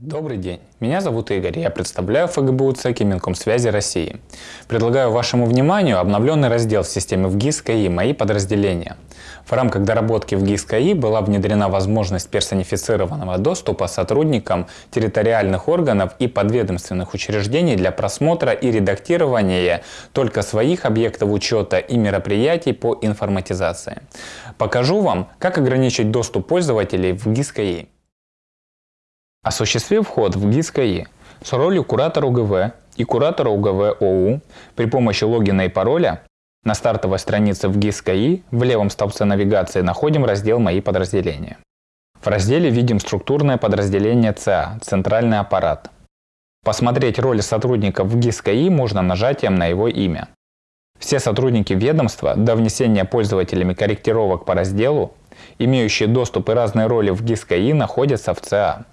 Добрый день, меня зовут Игорь, я представляю ФГБУ ЦЕКИ Минкомсвязи России. Предлагаю вашему вниманию обновленный раздел в системе ВГИС КАИ «Мои подразделения». В рамках доработки в ГИС КАИ была внедрена возможность персонифицированного доступа сотрудникам территориальных органов и подведомственных учреждений для просмотра и редактирования только своих объектов учета и мероприятий по информатизации. Покажу вам, как ограничить доступ пользователей в ГИС КАИ. Осуществив вход в ГИС КАИ с ролью куратора УГВ и куратора УГВ ОУ при помощи логина и пароля, на стартовой странице в ГИС КАИ в левом столбце навигации находим раздел «Мои подразделения». В разделе видим структурное подразделение ЦА – Центральный аппарат. Посмотреть роли сотрудников в ГИС КАИ можно нажатием на его имя. Все сотрудники ведомства до внесения пользователями корректировок по разделу, имеющие доступ и разные роли в ГИС КАИ, находятся в ЦА.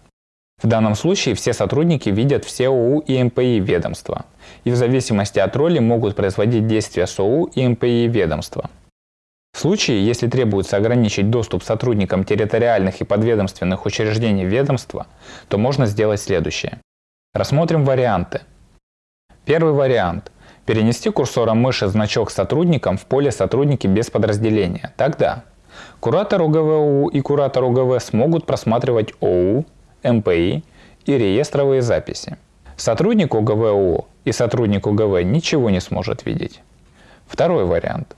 В данном случае все сотрудники видят все ОУ и МПИ ведомства, и в зависимости от роли могут производить действия с ОУ и МПИ ведомства. В случае, если требуется ограничить доступ сотрудникам территориальных и подведомственных учреждений ведомства, то можно сделать следующее. Рассмотрим варианты. Первый вариант. Перенести курсором мыши значок сотрудникам в поле «Сотрудники без подразделения». Тогда куратор УГВУ и куратор УГВ смогут просматривать ОУ, МПИ и реестровые записи. Сотрудник УГВУ и сотрудник УГВ ничего не сможет видеть. Второй вариант.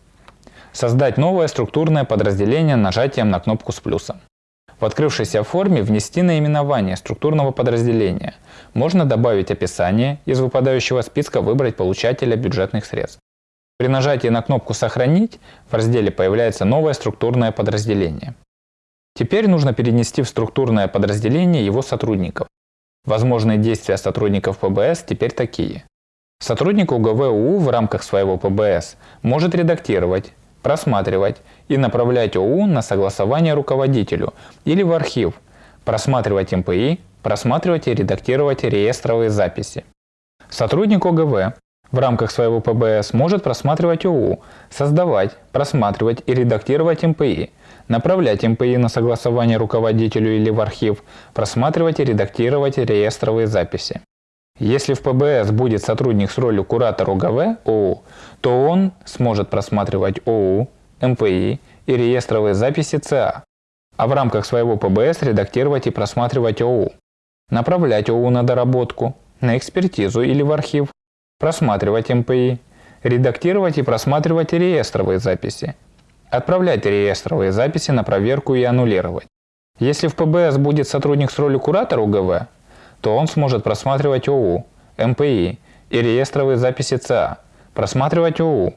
Создать новое структурное подразделение нажатием на кнопку с плюсом. В открывшейся форме внести наименование структурного подразделения. Можно добавить описание, из выпадающего списка выбрать получателя бюджетных средств. При нажатии на кнопку «Сохранить» в разделе появляется новое структурное подразделение. Теперь нужно перенести в структурное подразделение его сотрудников. Возможные действия сотрудников ПБС теперь такие. Сотрудник УГВУ в рамках своего ПБС может редактировать, просматривать и направлять ОУ на согласование руководителю или в архив, просматривать МПИ, просматривать и редактировать реестровые записи. Сотрудник ОГВ в рамках своего ПБС может просматривать ОУ, создавать, просматривать и редактировать МПИ, направлять МПИ на согласование руководителю или в архив, просматривать и редактировать реестровые записи. Если в ПБС будет сотрудник с ролью куратора УГВ ОУ, то он сможет просматривать ОУ, МПИ и реестровые записи ЦА, а в рамках своего ПБС редактировать и просматривать ОУ, направлять ОУ на доработку, на экспертизу или в архив, просматривать МПИ, редактировать и просматривать реестровые записи, отправлять реестровые записи на проверку и аннулировать. Если в ПБС будет сотрудник с ролью куратора УГВ, то он сможет просматривать ОУ, МПИ и реестровые записи ЦА, просматривать ОУ,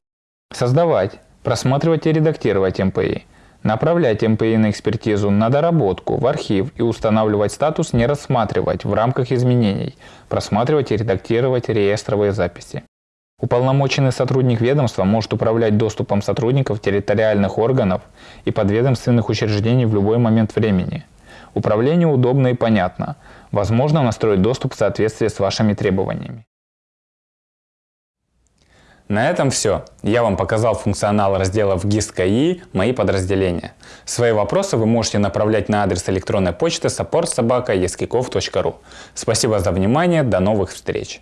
создавать, просматривать и редактировать МПИ, направлять МПИ на экспертизу на доработку, в архив и устанавливать статус «Не рассматривать» в рамках изменений, просматривать и редактировать реестровые записи. Уполномоченный сотрудник ведомства может управлять доступом сотрудников территориальных органов и подведомственных учреждений в любой момент времени. Управление удобно и понятно. Возможно настроить доступ в соответствии с вашими требованиями. На этом все. Я вам показал функционал раздела в GIS КАИ «Мои подразделения». Свои вопросы вы можете направлять на адрес электронной почты support.sobaka.eskikov.ru. Спасибо за внимание, до новых встреч!